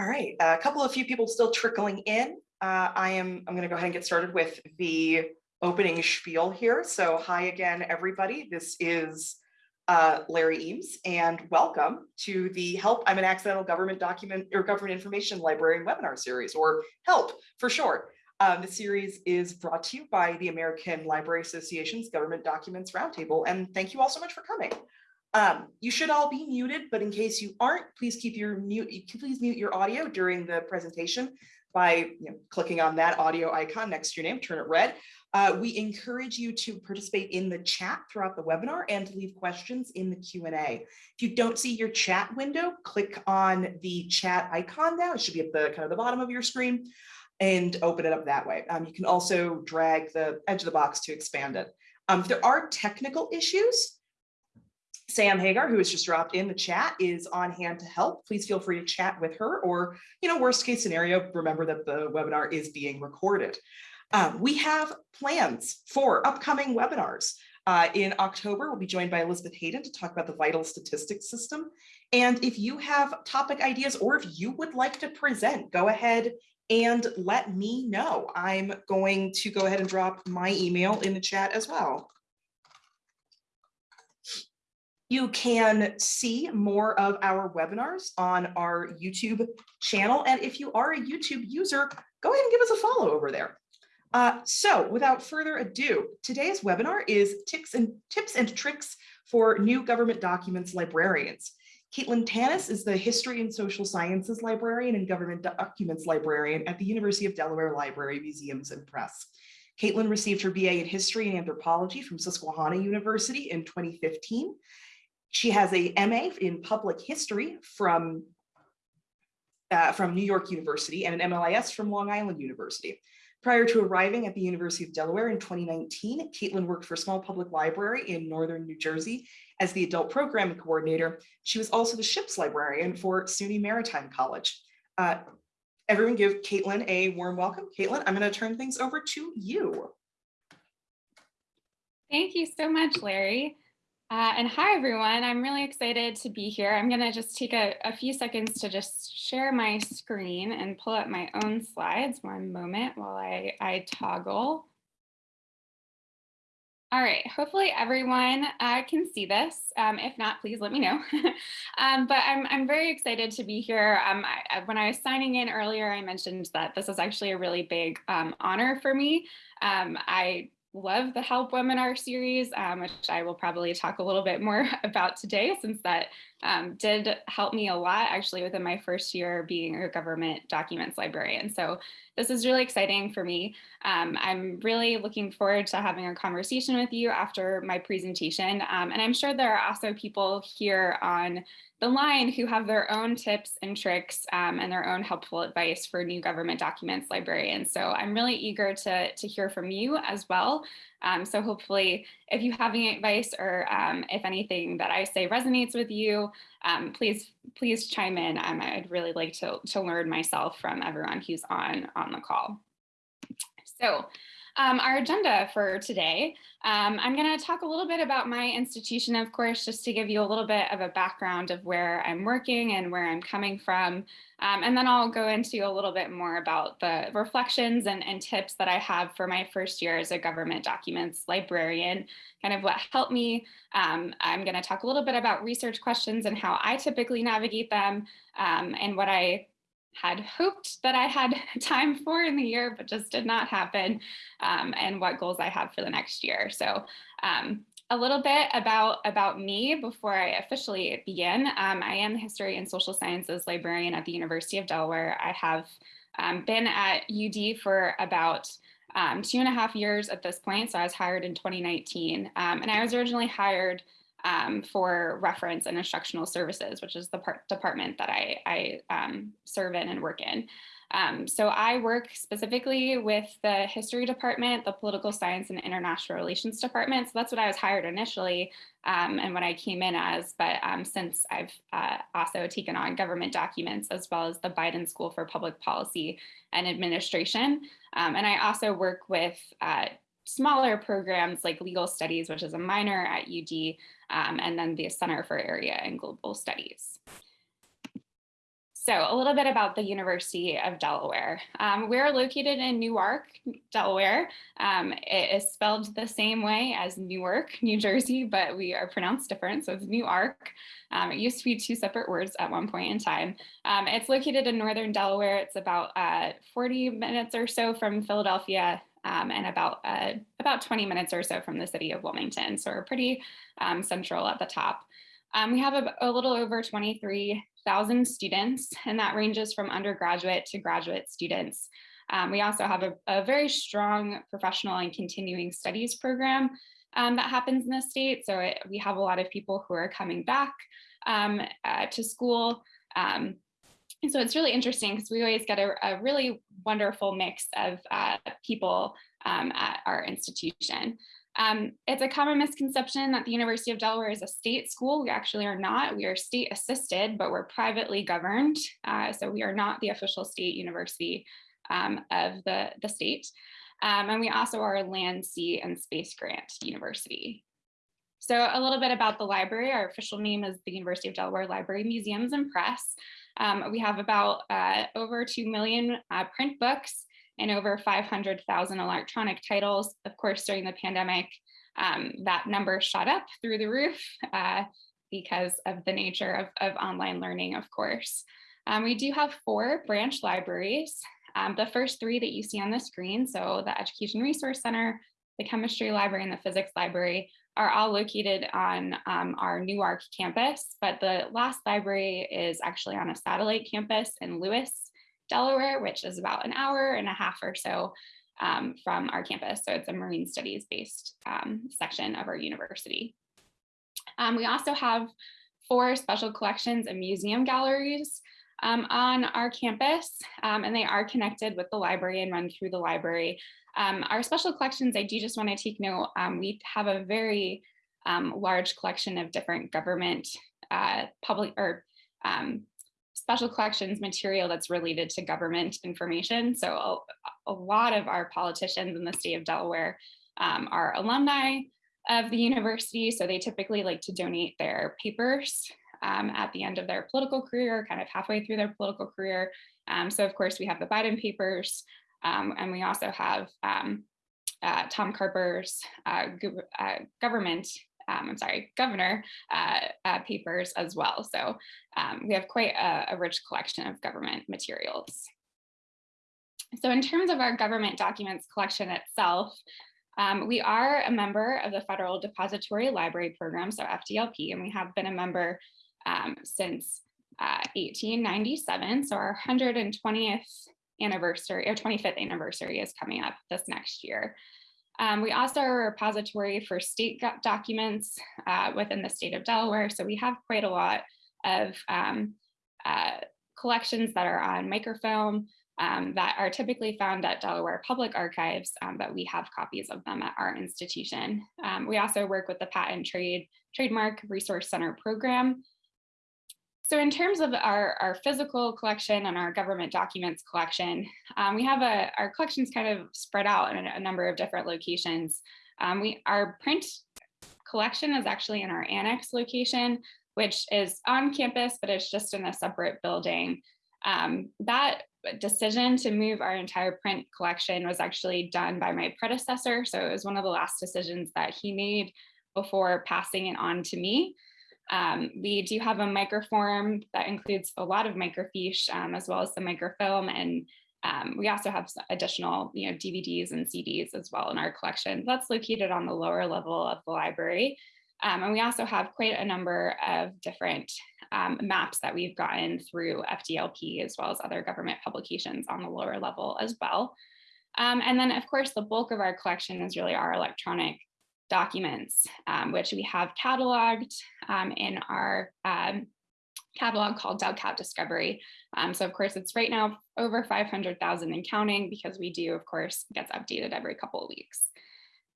All right, a couple of few people still trickling in. Uh, I am, I'm going to go ahead and get started with the opening spiel here. So hi again, everybody. This is uh, Larry Eames and welcome to the Help I'm an Accidental Government Document or Government Information Librarian webinar series or HELP for short. Um, the series is brought to you by the American Library Association's Government Documents Roundtable and thank you all so much for coming. Um, you should all be muted, but in case you aren't, please keep your mute, please mute your audio during the presentation by you know, clicking on that audio icon next to your name, turn it red. Uh, we encourage you to participate in the chat throughout the webinar and to leave questions in the Q&A. If you don't see your chat window, click on the chat icon now. It should be at the kind of the bottom of your screen and open it up that way. Um, you can also drag the edge of the box to expand it. Um, if there are technical issues, Sam Hagar, who has just dropped in the chat, is on hand to help. Please feel free to chat with her or, you know, worst case scenario, remember that the webinar is being recorded. Um, we have plans for upcoming webinars. Uh, in October, we'll be joined by Elizabeth Hayden to talk about the vital statistics system. And if you have topic ideas or if you would like to present, go ahead and let me know. I'm going to go ahead and drop my email in the chat as well. You can see more of our webinars on our YouTube channel. And if you are a YouTube user, go ahead and give us a follow over there. Uh, so without further ado, today's webinar is tips and tips and tricks for new government documents librarians. Caitlin Tanis is the History and Social Sciences Librarian and Government Documents Librarian at the University of Delaware Library, Museums and Press. Caitlin received her BA in History and Anthropology from Susquehanna University in 2015 she has a MA in public history from, uh, from New York University and an MLIS from Long Island University. Prior to arriving at the University of Delaware in 2019, Caitlin worked for a small public library in Northern New Jersey as the adult programming coordinator. She was also the ship's librarian for SUNY Maritime College. Uh, everyone give Caitlin a warm welcome. Caitlin, I'm going to turn things over to you. Thank you so much, Larry. Uh, and hi, everyone. I'm really excited to be here. I'm going to just take a, a, few seconds to just share my screen and pull up my own slides. One moment while I, I toggle. All right, hopefully everyone uh, can see this. Um, if not, please let me know. um, but I'm, I'm very excited to be here. Um, I, when I was signing in earlier, I mentioned that this is actually a really big um, honor for me. Um, I love the help webinar series, um, which I will probably talk a little bit more about today since that um, did help me a lot actually within my first year being a government documents librarian. So this is really exciting for me. Um, I'm really looking forward to having a conversation with you after my presentation. Um, and I'm sure there are also people here on the line who have their own tips and tricks um, and their own helpful advice for new government documents librarians. So I'm really eager to, to hear from you as well. Um, so hopefully if you have any advice or um, if anything that I say resonates with you, um, please, please chime in. Um, I'd really like to, to learn myself from everyone who's on, on the call. So um, our agenda for today. Um, I'm going to talk a little bit about my institution, of course, just to give you a little bit of a background of where I'm working and where I'm coming from. Um, and then I'll go into a little bit more about the reflections and, and tips that I have for my first year as a government documents librarian, kind of what helped me. Um, I'm going to talk a little bit about research questions and how I typically navigate them um, and what I had hoped that I had time for in the year, but just did not happen, um, and what goals I have for the next year. So um, a little bit about, about me before I officially begin. Um, I am the History and Social Sciences librarian at the University of Delaware. I have um, been at UD for about um, two and a half years at this point, so I was hired in 2019, um, and I was originally hired um, for reference and instructional services, which is the part, department that I, I um, serve in and work in. Um, so I work specifically with the history department, the political science and international relations department. So that's what I was hired initially um, and what I came in as. But um, since I've uh, also taken on government documents as well as the Biden School for Public Policy and Administration. Um, and I also work with uh, smaller programs like legal studies, which is a minor at UD, um, and then the Center for Area and Global Studies. So a little bit about the University of Delaware. Um, we're located in Newark, Delaware. Um, it is spelled the same way as Newark, New Jersey, but we are pronounced different. So it's Newark. Um, it used to be two separate words at one point in time. Um, it's located in Northern Delaware. It's about uh, 40 minutes or so from Philadelphia um, and about uh, about 20 minutes or so from the city of Wilmington. So we're pretty um, central at the top. Um, we have a, a, little over 23,000 students, and that ranges from undergraduate to graduate students. Um, we also have a, a, very strong professional and continuing studies program um, that happens in the state. So it, we have a lot of people who are coming back um, uh, to school. Um, and so it's really interesting because we always get a, a, really wonderful mix of uh, people um, at our institution. Um, it's a common misconception that the University of Delaware is a state school. We actually are not. We are state assisted, but we're privately governed. Uh, so we are not the official state university um, of the, the state. Um, and we also are a land, sea, and space grant university. So a little bit about the library. Our official name is the University of Delaware Library Museums and Press. Um, we have about uh, over 2 million uh, print books and over 500,000 electronic titles. Of course, during the pandemic, um, that number shot up through the roof uh, because of the nature of, of, online learning, of course. Um, we do have four branch libraries. Um, the first three that you see on the screen, so the Education Resource Center, the Chemistry Library, and the Physics Library are all located on um, our Newark campus, but the last library is actually on a satellite campus in Lewes, Delaware, which is about an hour and a half or so um, from our campus. So it's a marine studies based um, section of our university. Um, we also have four special collections and museum galleries um, on our campus, um, and they are connected with the library and run through the library. Um, our special collections, I do just want to take note, we have a very large collection of different government uh, public or um, special collections material that's related to government information. So a, a lot of our politicians in the state of Delaware um, are alumni of the university. So they typically like to donate their papers um, at the end of their political career, kind of halfway through their political career. Um, so of course we have the Biden papers, um, and we also have um, uh, Tom Carper's uh, uh, government um, I'm sorry, governor uh, uh, papers as well. So um, we have quite a, a, rich collection of government materials. So in terms of our government documents collection itself, um, we are a member of the Federal Depository Library Program, so FDLP, and we have been a member um, since uh, 1897. So our 120th anniversary or 25th anniversary is coming up this next year. Um, we also are a repository for state documents uh, within the state of Delaware. So we have quite a lot of um, uh, collections that are on microfilm um, that are typically found at Delaware Public Archives, um, but we have copies of them at our institution. Um, we also work with the Patent Trade Trademark Resource Center program, so in terms of our, our physical collection and our government documents collection, um, we have a, our collections kind of spread out in a, a number of different locations. Um, we Our print collection is actually in our annex location, which is on campus, but it's just in a separate building. Um, that decision to move our entire print collection was actually done by my predecessor. So it was one of the last decisions that he made before passing it on to me. Um, we do have a microform that includes a lot of microfiche um, as well as the microfilm and um, we also have additional you know, DVDs and CDs as well in our collection. That's located on the lower level of the library. Um, and we also have quite a number of different um, maps that we've gotten through FDLP as well as other government publications on the lower level as well. Um, and then of course, the bulk of our collection is really our electronic documents, um, which we have cataloged um, in our um, catalog called Delcat Discovery. Um, so of course, it's right now over 500,000 and counting because we do, of course, gets updated every couple of weeks.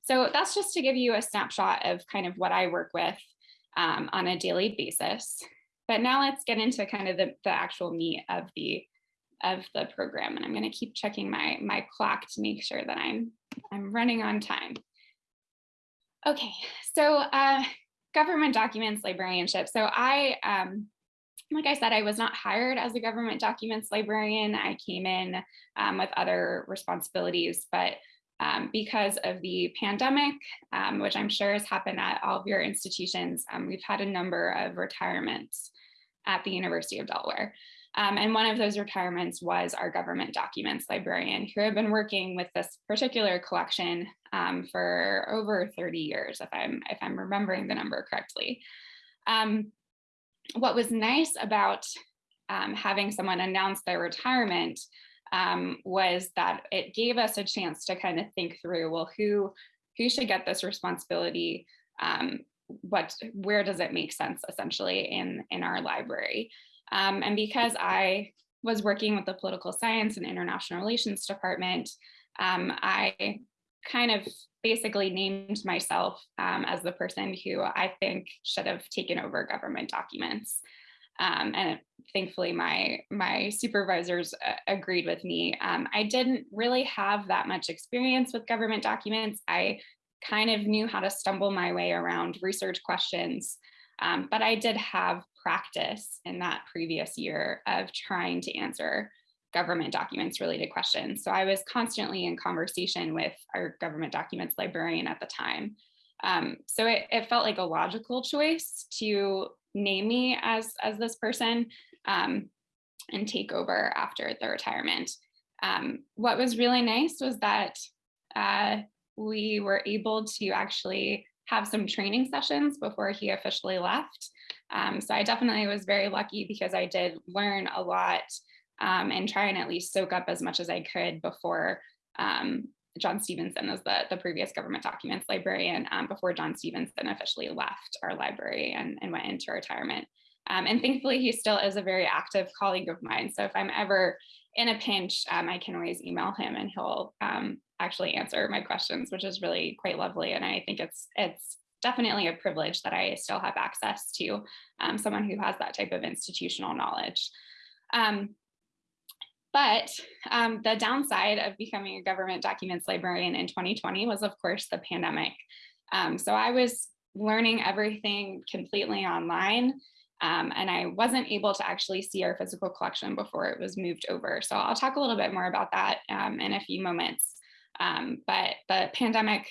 So that's just to give you a snapshot of kind of what I work with um, on a daily basis. But now let's get into kind of the, the actual meat of the of the program. And I'm going to keep checking my my clock to make sure that I'm I'm running on time. Okay, so uh, government documents librarianship. So I um, like I said, I was not hired as a government documents librarian. I came in um, with other responsibilities, but um, because of the pandemic, um, which I'm sure has happened at all of your institutions, um, we've had a number of retirements at the University of Delaware. Um, and one of those retirements was our government documents librarian who had been working with this particular collection um, for over 30 years, if I'm, if I'm remembering the number correctly. Um, what was nice about um, having someone announce their retirement um, was that it gave us a chance to kind of think through, well, who, who should get this responsibility? Um, what, where does it make sense essentially in, in our library? Um, and because I was working with the political science and international relations department, um, I kind of basically named myself um, as the person who I think should have taken over government documents. Um, and thankfully my, my supervisors uh, agreed with me. Um, I didn't really have that much experience with government documents. I kind of knew how to stumble my way around research questions, um, but I did have practice in that previous year of trying to answer government documents related questions. So I was constantly in conversation with our government documents librarian at the time. Um, so it, it, felt like a logical choice to name me as, as this person um, and take over after the retirement. Um, what was really nice was that uh, we were able to actually have some training sessions before he officially left. Um, so I definitely was very lucky because I did learn a lot um, and try and at least soak up as much as I could before um, John Stevenson as the, the previous government documents librarian um, before John Stevenson officially left our library and, and went into retirement. Um, and thankfully, he still is a very active colleague of mine. So if I'm ever in a pinch, um, I can always email him and he'll um, actually answer my questions, which is really quite lovely. And I think it's it's definitely a privilege that I still have access to um, someone who has that type of institutional knowledge. Um, but um, the downside of becoming a government documents librarian in 2020 was, of course, the pandemic. Um, so I was learning everything completely online. Um, and I wasn't able to actually see our physical collection before it was moved over. So I'll talk a little bit more about that um, in a few moments. Um, but the pandemic,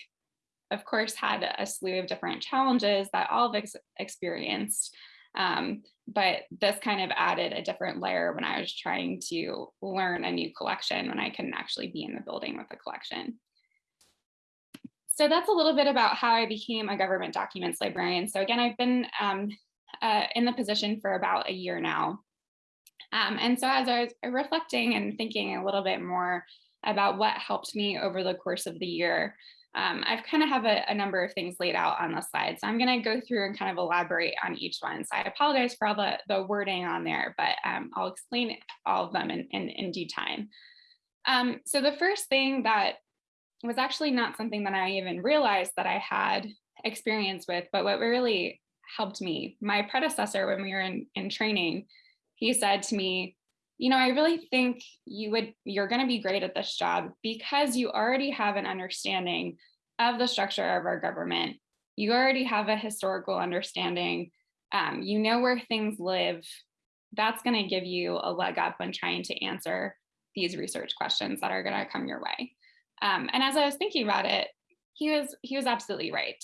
of course, had a slew of different challenges that all of us experienced. Um, but this kind of added a different layer when I was trying to learn a new collection when I couldn't actually be in the building with the collection. So that's a little bit about how I became a government documents librarian. So again, I've been um, uh, in the position for about a year now. Um, and so as I was reflecting and thinking a little bit more about what helped me over the course of the year, um, I've kind of have a, a, number of things laid out on the slide. So I'm going to go through and kind of elaborate on each one. So I apologize for all the, the wording on there, but um, I'll explain all of them in, in, in due time. Um, so the first thing that was actually not something that I even realized that I had experience with, but what really helped me, my predecessor when we were in, in training, he said to me, you know, I really think you would, you're going to be great at this job because you already have an understanding of the structure of our government. You already have a historical understanding. Um, you know where things live. That's going to give you a leg up when trying to answer these research questions that are going to come your way. Um, and as I was thinking about it, he was he was absolutely right.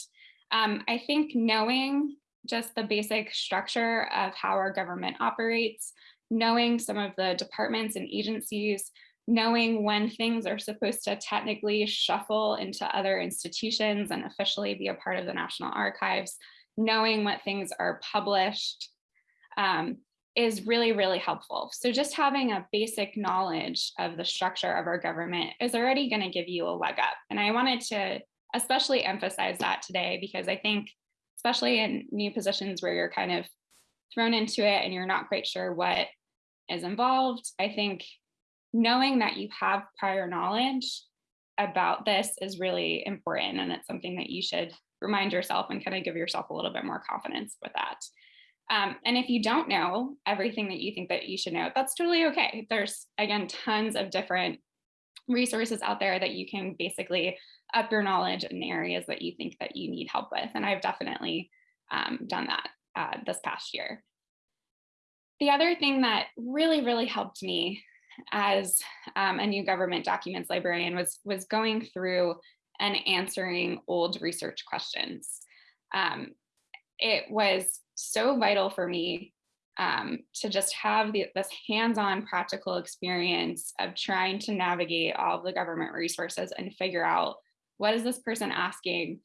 Um, I think knowing just the basic structure of how our government operates, knowing some of the departments and agencies, knowing when things are supposed to technically shuffle into other institutions and officially be a part of the National Archives, knowing what things are published um, is really, really helpful. So just having a basic knowledge of the structure of our government is already gonna give you a leg up. And I wanted to especially emphasize that today because I think, especially in new positions where you're kind of thrown into it and you're not quite sure what is involved. I think knowing that you have prior knowledge about this is really important and it's something that you should remind yourself and kind of give yourself a little bit more confidence with that. Um, and if you don't know everything that you think that you should know, that's totally okay. There's, again, tons of different resources out there that you can basically up your knowledge in areas that you think that you need help with. And I've definitely um, done that uh, this past year. the other thing that really, really helped me as um, a new government documents librarian was, was going through and answering old research questions. Um, it was so vital for me um, to just have the, this hands-on practical experience of trying to navigate all of the government resources and figure out what is this person asking?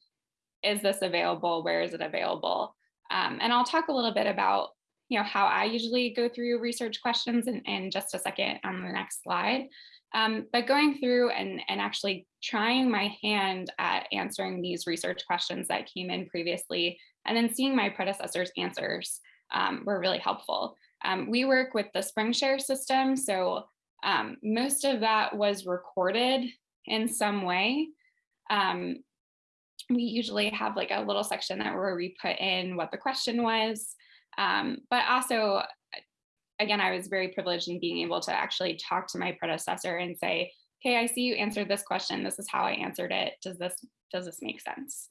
Is this available? Where is it available? Um, and I'll talk a little bit about you know, how I usually go through research questions in, in just a second on the next slide. Um, but going through and, and actually trying my hand at answering these research questions that came in previously, and then seeing my predecessors' answers um, were really helpful. Um, we work with the SpringShare system, so um, most of that was recorded in some way. Um, we usually have like a little section that where we put in what the question was, um, but also, again, I was very privileged in being able to actually talk to my predecessor and say, okay, I see you answered this question. This is how I answered it. Does this, does this make sense?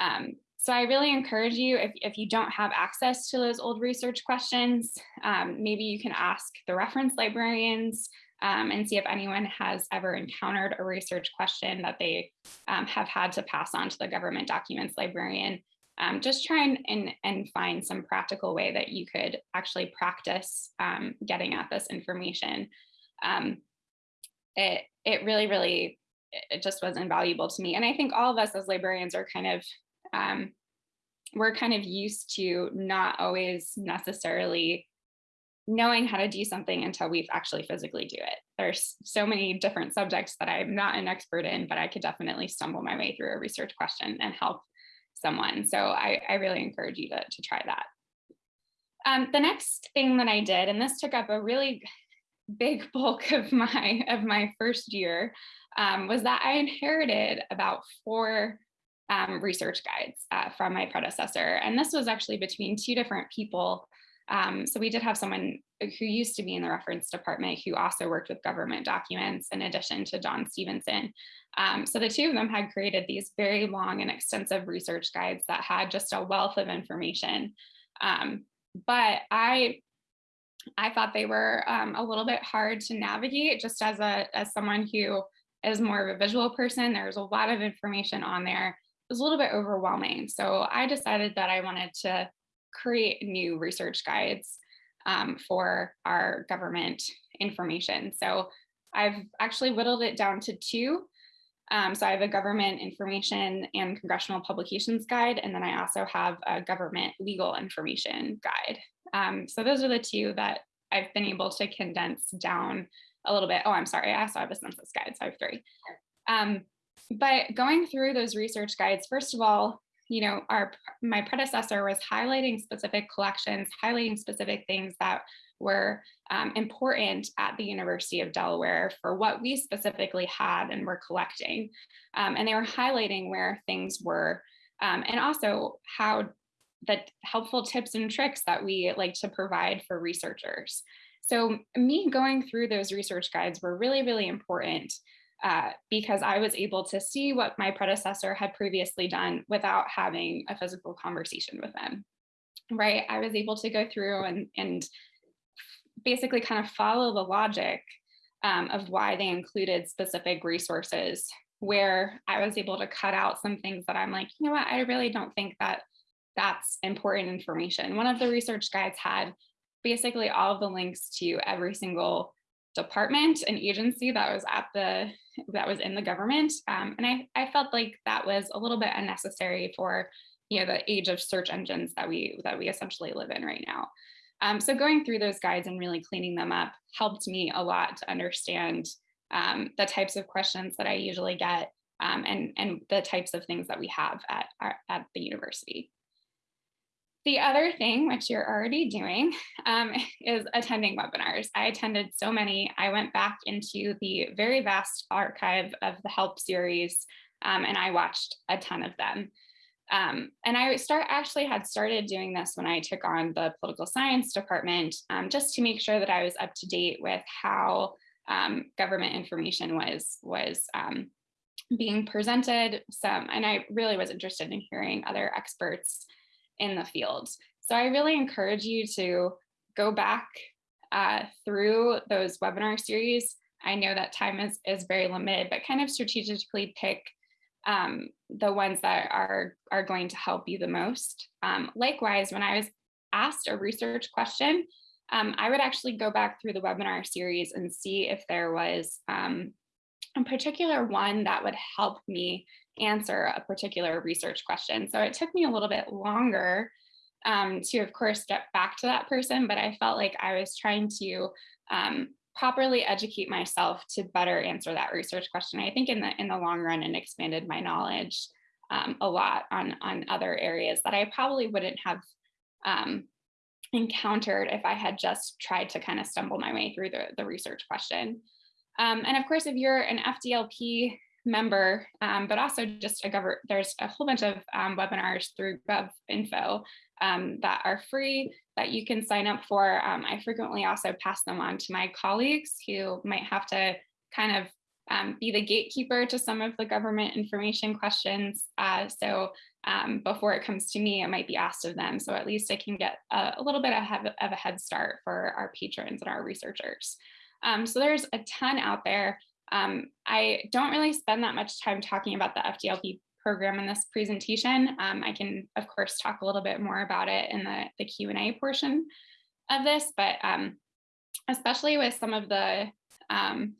Um, so I really encourage you, if, if you don't have access to those old research questions, um, maybe you can ask the reference librarians um, and see if anyone has ever encountered a research question that they um, have had to pass on to the government documents librarian um, just try and, and, and, find some practical way that you could actually practice um, getting at this information. Um, it, it really, really, it just was invaluable to me. And I think all of us as librarians are kind of, um, we're kind of used to not always necessarily knowing how to do something until we've actually physically do it. There's so many different subjects that I'm not an expert in, but I could definitely stumble my way through a research question and help someone. So I, I really encourage you to, to try that. Um, the next thing that I did, and this took up a really big bulk of my of my first year, um, was that I inherited about four um, research guides uh, from my predecessor. And this was actually between two different people. Um, so we did have someone who used to be in the reference department who also worked with government documents in addition to John Stevenson. Um, so the two of them had created these very long and extensive research guides that had just a wealth of information. Um, but I, I thought they were um, a little bit hard to navigate just as a as someone who is more of a visual person. There's a lot of information on there. It was a little bit overwhelming. So I decided that I wanted to create new research guides um, for our government information. So I've actually whittled it down to two. Um, so I have a government information and congressional publications guide, and then I also have a government legal information guide. Um, so those are the two that I've been able to condense down a little bit. Oh, I'm sorry, I also have a census guide, so I have three. Um, but going through those research guides, first of all, you know, our my predecessor was highlighting specific collections, highlighting specific things that were um, important at the University of Delaware for what we specifically had and were collecting. Um, and they were highlighting where things were um, and also how the helpful tips and tricks that we like to provide for researchers. So me going through those research guides were really, really important uh, because I was able to see what my predecessor had previously done without having a physical conversation with them. Right, I was able to go through and, and basically kind of follow the logic um, of why they included specific resources where I was able to cut out some things that I'm like, you know what, I really don't think that that's important information. One of the research guides had basically all of the links to every single department and agency that was at the that was in the government um, and I, I felt like that was a little bit unnecessary for you know the age of search engines that we that we essentially live in right now um, so going through those guides and really cleaning them up helped me a lot to understand um, the types of questions that I usually get um, and, and the types of things that we have at, our, at the university. The other thing, which you're already doing, um, is attending webinars. I attended so many. I went back into the very vast archive of the HELP series um, and I watched a ton of them. Um, and I start actually had started doing this when I took on the political science department, um, just to make sure that I was up to date with how um, government information was was um, being presented. Some, and I really was interested in hearing other experts in the field. So I really encourage you to go back uh, through those webinar series. I know that time is, is very limited, but kind of strategically pick um, the ones that are, are going to help you the most. Um, likewise, when I was asked a research question, um, I would actually go back through the webinar series and see if there was um, a particular one that would help me answer a particular research question. So it took me a little bit longer um, to, of course, get back to that person, but I felt like I was trying to um, properly educate myself to better answer that research question. I think in the in the long run, and expanded my knowledge um, a lot on on other areas that I probably wouldn't have um, encountered if I had just tried to kind of stumble my way through the, the research question. Um, and of course, if you're an FDLP member, um, but also just a government, there's a whole bunch of um, webinars through GovInfo um, that are free that you can sign up for. Um, I frequently also pass them on to my colleagues who might have to kind of um, be the gatekeeper to some of the government information questions. Uh, so before it comes to me, it might be asked of them. So at least I can get a, a little bit of, a head start for our patrons and our researchers. Um, so there's a ton out there. Um, I don't really spend that much time talking about the FDLP program in this presentation. Um, I can, of course, talk a little bit more about it in the, the Q&A portion of this, but um, especially with some of the um,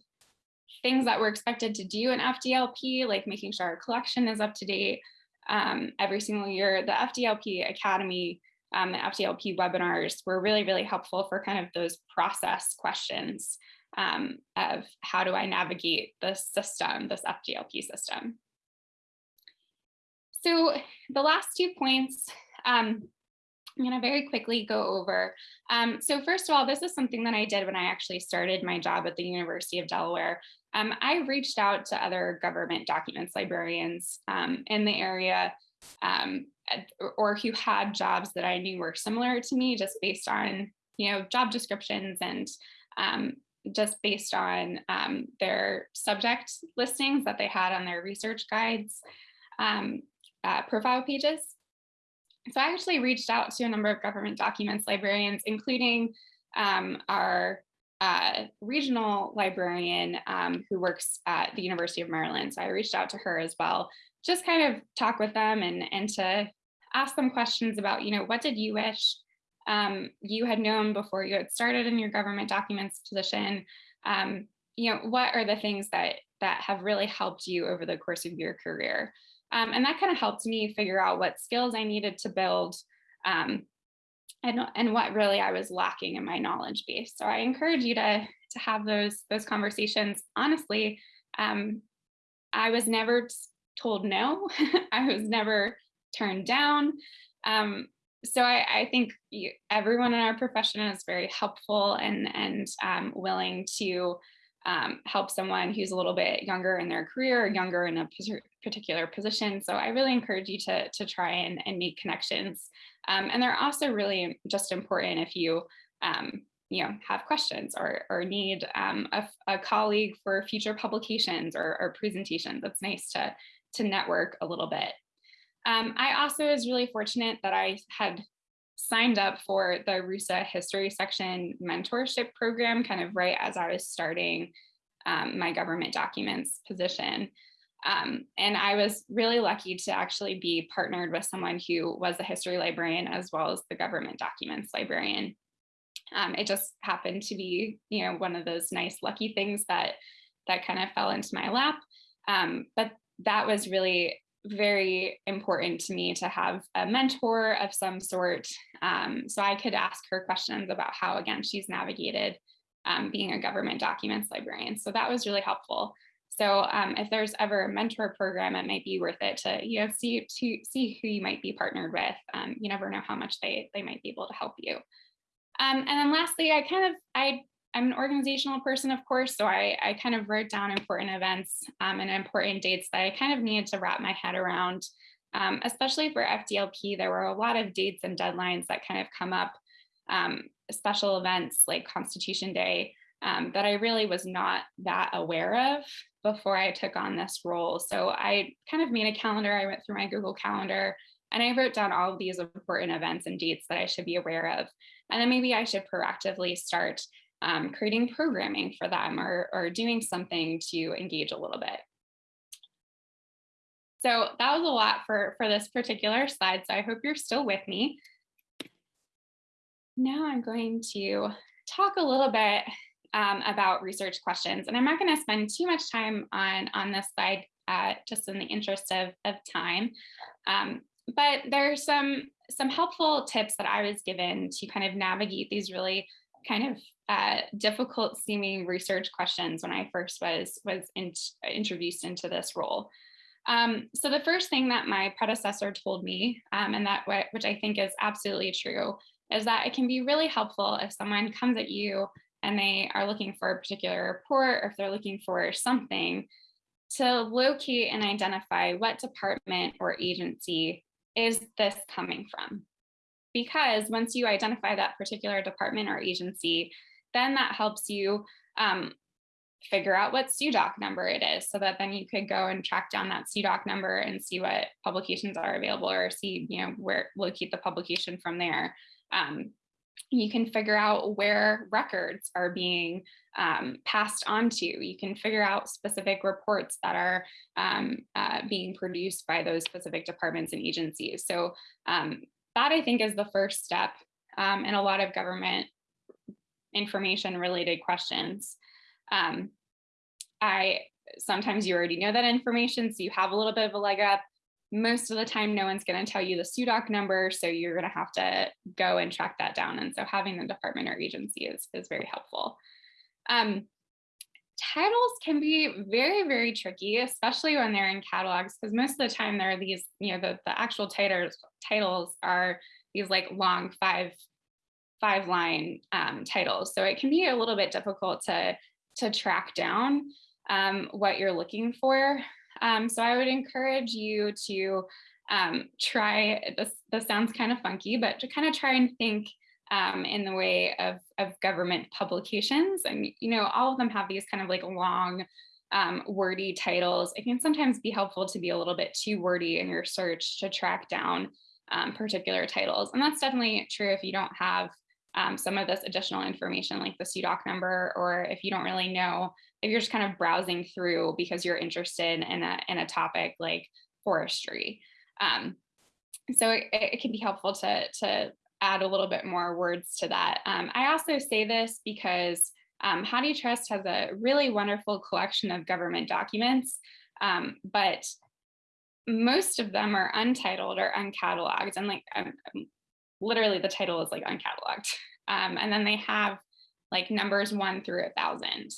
things that we're expected to do in FDLP, like making sure our collection is up to date um, every single year, the FDLP Academy um, the FDLP webinars were really, really helpful for kind of those process questions um, of how do I navigate this system, this FDLP system. So the last two points, um, I'm going to very quickly go over. Um, so first of all, this is something that I did when I actually started my job at the University of Delaware. Um, I reached out to other government documents librarians um, in the area um, or who had jobs that I knew were similar to me just based on, you know, job descriptions and um, just based on um, their subject listings that they had on their research guides um, uh, profile pages. So I actually reached out to a number of government documents librarians, including um, our uh, regional librarian um, who works at the University of Maryland. So I reached out to her as well, just kind of talk with them and, and to ask them questions about, you know, what did you wish um, you had known before you had started in your government documents position? Um, you know, what are the things that that have really helped you over the course of your career? Um, and that kind of helped me figure out what skills I needed to build um, and, and what really I was lacking in my knowledge base. So I encourage you to, to have those, those conversations. Honestly, um, I was never told no, I was never turned down. Um, so I, I think you, everyone in our profession is very helpful and, and um, willing to um, help someone who's a little bit younger in their career or younger in a particular position. So I really encourage you to, to try and, and make connections. Um, and they're also really just important if you um, you know, have questions or, or need um, a, a, colleague for future publications or, or, presentations. It's nice to, to network a little bit. Um, I also was really fortunate that I had signed up for the RUSA history section mentorship program kind of right as I was starting um, my government documents position. Um, and I was really lucky to actually be partnered with someone who was a history librarian as well as the government documents librarian. Um, it just happened to be, you know, one of those nice lucky things that that kind of fell into my lap. Um, but that was really very important to me to have a mentor of some sort. Um, so I could ask her questions about how, again, she's navigated um, being a government documents librarian. So that was really helpful. So um, if there's ever a mentor program, it might be worth it to you know see to see who you might be partnered with. Um, you never know how much they they might be able to help you. Um, and then lastly, I kind of I I'm an organizational person, of course, so I, I kind of wrote down important events um, and important dates that I kind of needed to wrap my head around. Um, especially for FDLP, there were a lot of dates and deadlines that kind of come up, um, special events like Constitution Day um, that I really was not that aware of before I took on this role. So I kind of made a calendar. I went through my Google Calendar And I wrote down all of these important events and dates that I should be aware of. And then maybe I should proactively start um, creating programming for them or, or doing something to engage a little bit. So that was a lot for, for this particular slide. So I hope you're still with me. Now I'm going to talk a little bit um, about research questions. And I'm not going to spend too much time on, on this slide, uh, just in the interest of, of time. Um, but there's some, some helpful tips that I was given to kind of navigate these really kind of uh, difficult seeming research questions when I first was, was in, introduced into this role. Um, so the first thing that my predecessor told me, um, and that which I think is absolutely true, is that it can be really helpful if someone comes at you and they are looking for a particular report or if they're looking for something to locate and identify what department or agency is this coming from. Because once you identify that particular department or agency, then that helps you um, figure out what SUDOC number it is so that then you could go and track down that SUDOC number and see what publications are available or see, you know, where locate the publication from there. Um, you can figure out where records are being um, passed on to. You can figure out specific reports that are um, uh, being produced by those specific departments and agencies. So um, that I think is the first step um, in a lot of government information related questions. Um, I sometimes you already know that information, so you have a little bit of a leg up. Most of the time, no one's going to tell you the SUDOC number, so you're going to have to go and track that down. And so having the department or agency is, is very helpful. Um, titles can be very, very tricky, especially when they're in catalogs, because most of the time there are these, you know, the, the actual titles, titles are these like long five, five line um, titles. So it can be a little bit difficult to, to track down um, what you're looking for. Um, so I would encourage you to um, try, this, this sounds kind of funky, but to kind of try and think um, in the way of, of government publications. And, you know, all of them have these kind of like long, um, wordy titles. It can sometimes be helpful to be a little bit too wordy in your search to track down um, particular titles. And that's definitely true if you don't have um, some of this additional information like the SUDOC number, or if you don't really know, if you're just kind of browsing through because you're interested in a, in a topic like forestry. Um, so it, it, can be helpful to, to add a little bit more words to that. Um, I also say this because um, HathiTrust has a really wonderful collection of government documents, um, but most of them are untitled or uncatalogued and like um, um, literally the title is like uncatalogued. Um, and then they have like numbers one through a thousand.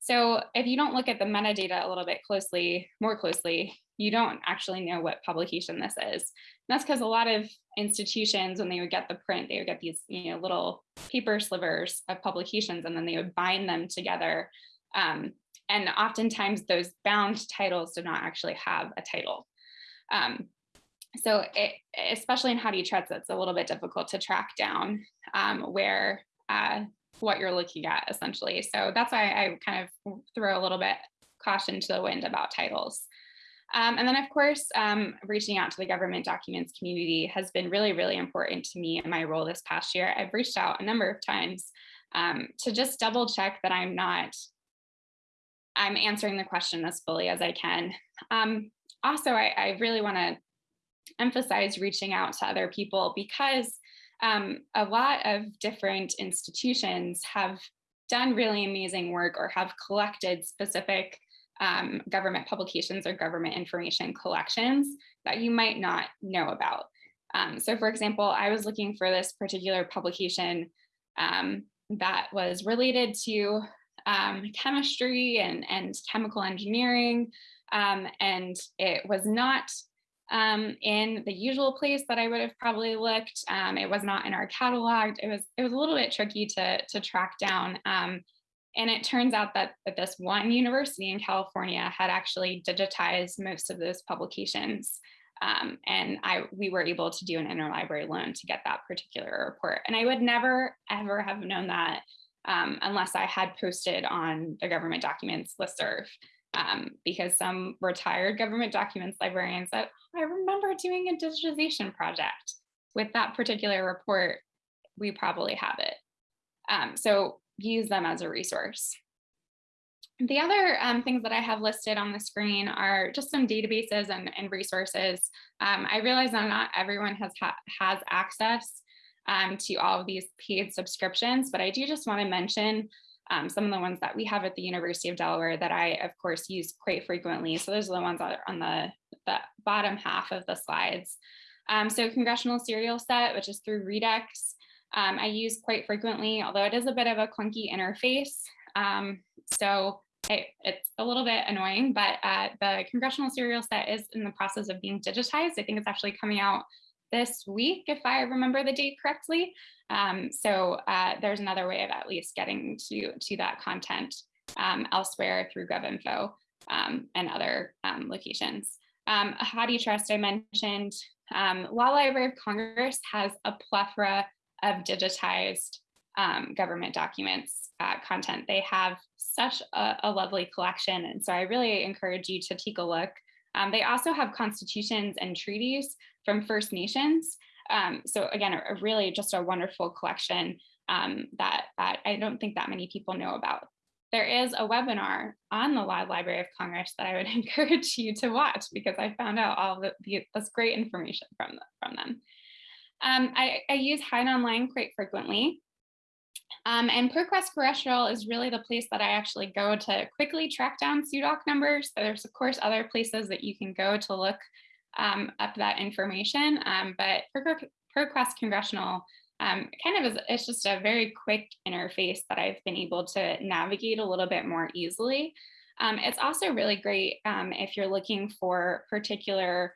So if you don't look at the metadata a little bit closely, more closely, you don't actually know what publication this is. And that's because a lot of institutions, when they would get the print, they would get these you know, little paper slivers of publications and then they would bind them together. Um, and oftentimes those bound titles do not actually have a title. Um, so it, especially in HathiTrust, it's a little bit difficult to track down um, where uh, what you're looking at essentially. So that's why I kind of throw a little bit caution to the wind about titles. Um, and then of course, um, reaching out to the government documents community has been really, really important to me in my role this past year. I've reached out a number of times um, to just double check that I'm not, I'm answering the question as fully as I can. Um, also, I, I really wanna emphasize reaching out to other people because um, a lot of different institutions have done really amazing work or have collected specific um, government publications or government information collections that you might not know about. Um, so for example, I was looking for this particular publication um, that was related to um, chemistry and, and chemical engineering, um, and it was not um, in the usual place that I would have probably looked. Um, it was not in our catalog. It was it was a little bit tricky to to track down. Um, and it turns out that, that this one university in California had actually digitized most of those publications. Um, and I we were able to do an interlibrary loan to get that particular report. And I would never ever have known that um, unless I had posted on the government documents listserv. Um, because some retired government documents librarians said, I remember doing a digitization project with that particular report, we probably have it. Um, so use them as a resource. The other um, things that I have listed on the screen are just some databases and, and resources. Um, I realize that not everyone has, ha has access um, to all of these paid subscriptions, but I do just want to mention um, some of the ones that we have at the University of Delaware that I, of course, use quite frequently. So those are the ones that are on the, the bottom half of the slides. Um, so Congressional Serial Set, which is through Readex, um, I use quite frequently, although it is a bit of a clunky interface. Um, so it's a little bit annoying, but uh, the congressional serial set is in the process of being digitized. I think it's actually coming out this week, if I remember the date correctly. Um, so uh, there's another way of at least getting to, to that content um, elsewhere through GovInfo um, and other um, locations. Um, HathiTrust I mentioned, um, Law Library of Congress has a plethora of digitized um, government documents uh, content. They have such a, a, lovely collection. And so I really encourage you to take a look. Um, they also have constitutions and treaties from First Nations. Um, so again, a, a, really just a wonderful collection um, that, that I don't think that many people know about. There is a webinar on the Law Library of Congress that I would encourage you to watch because I found out all the, the this great information from, from them. Um, I, I use HeinOnline quite frequently. Um, and ProQuest Congressional is really the place that I actually go to quickly track down SUDOC numbers. There's of course other places that you can go to look um, up that information, um, but ProQuest Congressional um, kind of is it's just a very quick interface that I've been able to navigate a little bit more easily. Um, it's also really great um, if you're looking for particular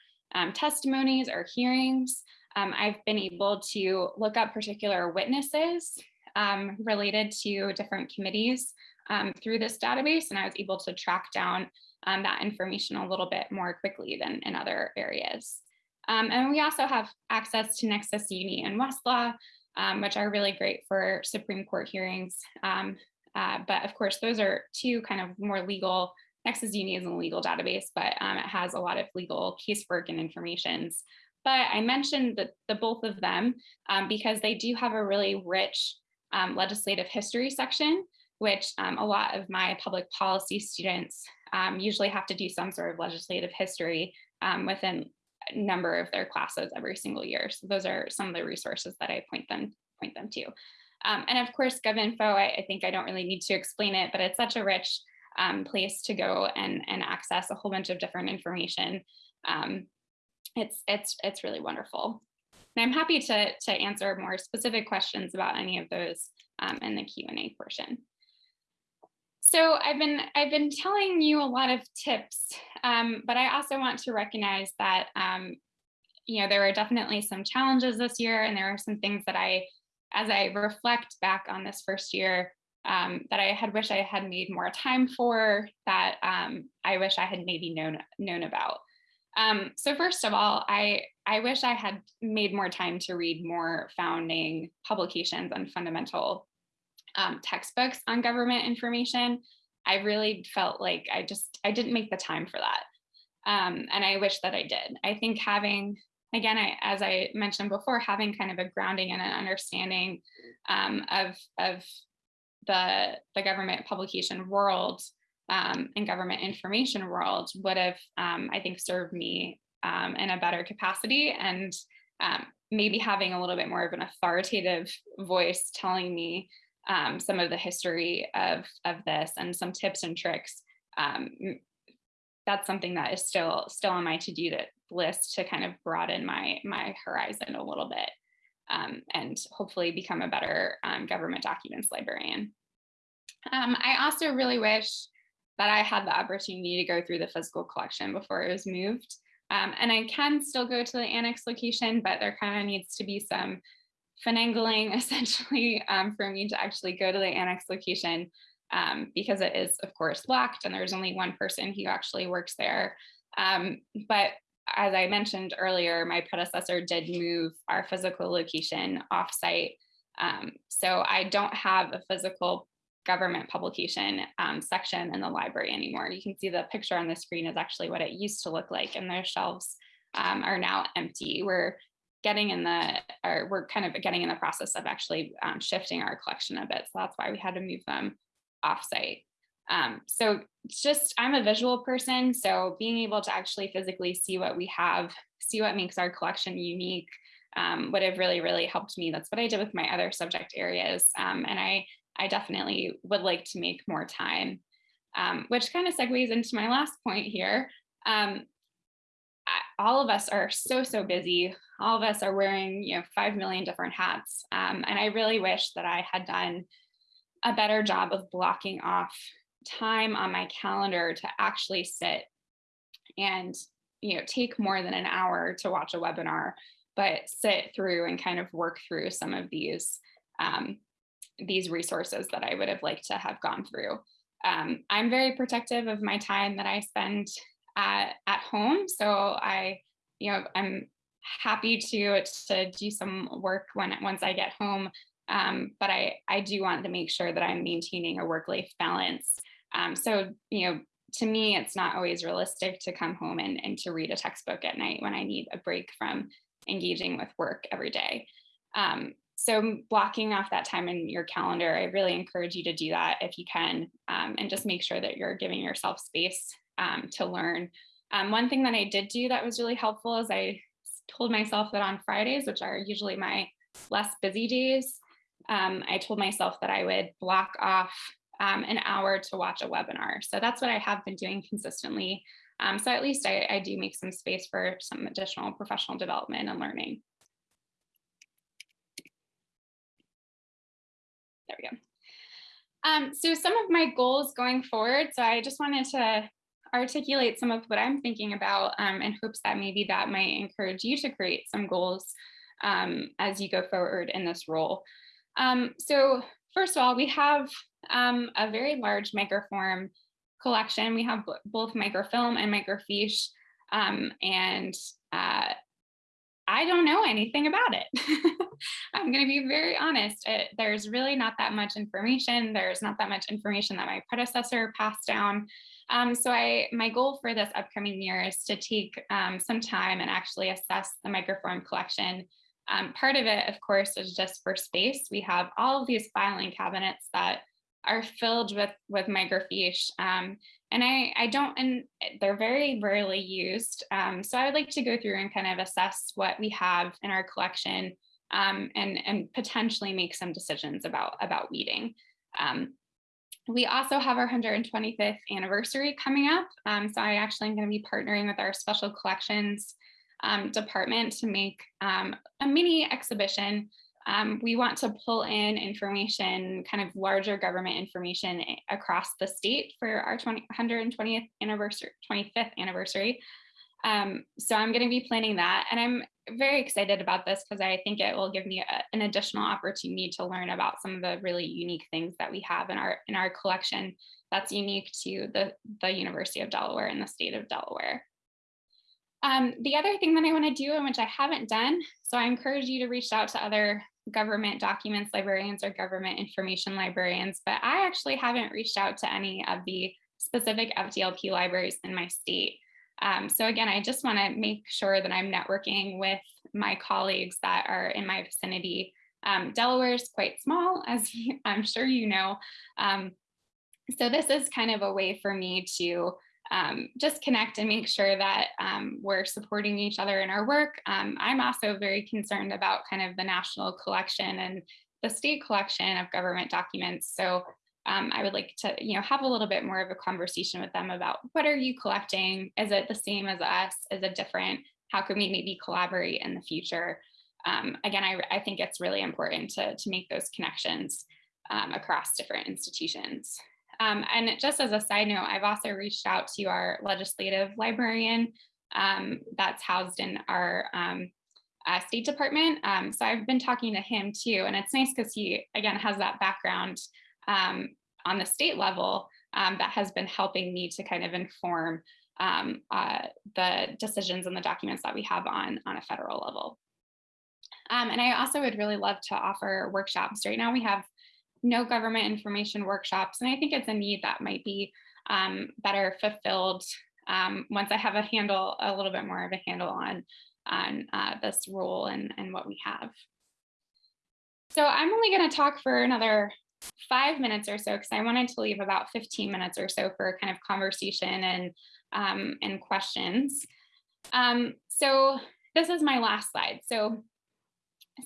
testimonies or hearings. I've been able to look up particular witnesses um, related to different committees um, through this database, and I was able to track down um, that information a little bit more quickly than in other areas. Um, and we also have access to Nexis Uni and Westlaw, um, which are really great for Supreme Court hearings. Um, uh, but of course, those are two kind of more legal Nexis Uni is a legal database, but um, it has a lot of legal casework and informations. But I mentioned the, the both of them um, because they do have a really rich um, legislative history section, which um, a lot of my public policy students um, usually have to do some sort of legislative history um, within a number of their classes every single year. So those are some of the resources that I point them point them to. Um, and of course, GovInfo, I, I, think I don't really need to explain it, but it's such a rich um, place to go and, and access a whole bunch of different information. it's, it's, it's really wonderful. And I'm happy to, to answer more specific questions about any of those um, in the Q&A portion. So I've been I've been telling you a lot of tips, um, but I also want to recognize that um, you know there are definitely some challenges this year, and there are some things that I, as I reflect back on this first year, um, that I had wished I had made more time for, that um, I wish I had maybe known known about. Um, so first of all, I, I wish I had made more time to read more founding publications and fundamental um, textbooks on government information. I really felt like I just, I didn't make the time for that. Um, and I wish that I did. I think having, again, I, as I mentioned before, having kind of a grounding and an understanding um, of, of the, the government publication world um, and government information world would have, um, I think, served me um, in a better capacity and um, maybe having a little bit more of an authoritative voice telling me um, some of the history of, of this and some tips and tricks. Um, that's something that is still still on my to-do list to kind of broaden my my horizon a little bit and hopefully become a better government documents librarian. I also really wish that I had the opportunity to go through the physical collection before it was moved. Um, and I can still go to the annex location, but there kind of needs to be some finagling essentially um, for me to actually go to the annex location um, because it is of course locked and there's only one person who actually works there. Um, but as I mentioned earlier, my predecessor did move our physical location offsite. Um, so I don't have a physical government publication um, section in the library anymore. You can see the picture on the screen is actually what it used to look like and their shelves um, are now empty. We're getting in the, or we're kind of getting in the process of actually um, shifting our collection a bit. So that's why we had to move them offsite. Um, so just, I'm a visual person. So being able to actually physically see what we have, see what makes our collection unique um, would have really, really helped me. That's what I did with my other subject areas. Um, and I, I definitely would like to make more time, um, which kind of segues into my last point here. Um, all of us are so, so busy. All of us are wearing, you know, 5 million different hats. Um, and I really wish that I had done a better job of blocking off time on my calendar to actually sit and, you know, take more than an hour to watch a webinar, but sit through and kind of work through some of these, um, these resources that I would have liked to have gone through. Um, I'm very protective of my time that I spend at, at home. So I, you know, I'm happy to, to do some work when once I get home. Um, but I, I do want to make sure that I'm maintaining a work-life balance. Um, so, you know, to me, it's not always realistic to come home and, and to read a textbook at night when I need a break from engaging with work every day. Um, so blocking off that time in your calendar, I really encourage you to do that if you can, um, and just make sure that you're giving yourself space um, to learn. Um, one thing that I did do that was really helpful is I told myself that on Fridays, which are usually my less busy days, um, I told myself that I would block off um, an hour to watch a webinar. So that's what I have been doing consistently. Um, so at least I, I do make some space for some additional professional development and learning. There we go. Um, so some of my goals going forward, so I just wanted to articulate some of what I'm thinking about um, in hopes that maybe that might encourage you to create some goals um, as you go forward in this role. Um, so first of all, we have um, a very large microform collection. We have both microfilm and microfiche, um, and uh, I don't know anything about it. I'm going to be very honest. It, there's really not that much information. There's not that much information that my predecessor passed down. Um, so I, my goal for this upcoming year is to take um, some time and actually assess the microform collection. Um, part of it, of course, is just for space. We have all of these filing cabinets that are filled with with microfiche. Um, and I, I don't, and they're very rarely used. Um, so I would like to go through and kind of assess what we have in our collection um, and, and potentially make some decisions about, about weeding. Um, we also have our 125th anniversary coming up. Um, so I actually am going to be partnering with our special collections um, department to make a mini exhibition. Um, we want to pull in information, kind of larger government information across the state for our 20, 120th anniversary, 25th anniversary. Um, so I'm going to be planning that. And I'm very excited about this because I think it will give me a, an additional opportunity to learn about some of the really unique things that we have in our in our collection that's unique to the, the University of Delaware and the state of Delaware. Um, the other thing that I want to do and which I haven't done, so I encourage you to reach out to other government documents librarians or government information librarians, but I actually haven't reached out to any of the specific FDLP libraries in my state. Um, so again, I just want to make sure that I'm networking with my colleagues that are in my vicinity. Um, Delaware is quite small, as I'm sure you know. Um, so this is kind of a way for me to um, just connect and make sure that um, we're supporting each other in our work. Um, I'm also very concerned about kind of the national collection and the state collection of government documents. So um, I would like to, you know, have a little bit more of a conversation with them about what are you collecting? Is it the same as us? Is it different? How can we maybe collaborate in the future? Um, again, I, I, think it's really important to, to make those connections um, across different institutions. Um, and just as a side note, I've also reached out to our legislative librarian um, that's housed in our um, uh, State Department. so I've been talking to him too, and it's nice because he, again, has that background um, on the state level um, that has been helping me to kind of inform um, uh, the decisions and the documents that we have on, on a federal level. Um, and I also would really love to offer workshops. Right now we have no government information workshops. And I think it's a need that might be um, better fulfilled um, once I have a handle, a little bit more of a handle on, on uh, this role and, and what we have. So I'm only going to talk for another five minutes or so because I wanted to leave about 15 minutes or so for kind of conversation and, um, and questions. Um, so this is my last slide. So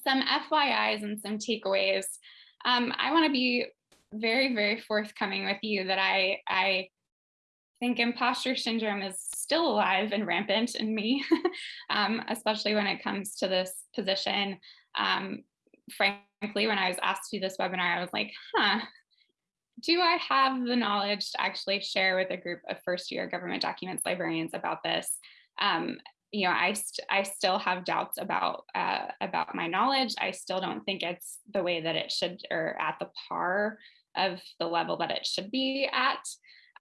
some FYIs and some takeaways. Um, I want to be very, very forthcoming with you that I, I think imposter syndrome is still alive and rampant in me, um, especially when it comes to this position. Um, frankly, when I was asked to do this webinar, I was like, huh, do I have the knowledge to actually share with a group of first year government documents librarians about this? Um, you know, I, st I still have doubts about uh, about my knowledge. I still don't think it's the way that it should or at the par of the level that it should be at.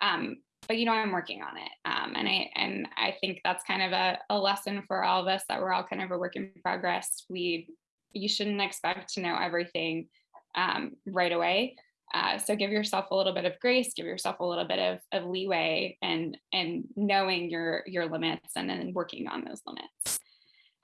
Um, but you know, I'm working on it. Um, and I and I think that's kind of a, a lesson for all of us that we're all kind of a work in progress. We you shouldn't expect to know everything um, right away. Uh, so give yourself a little bit of grace, give yourself a little bit of, of leeway and, and knowing your, your limits and then working on those limits.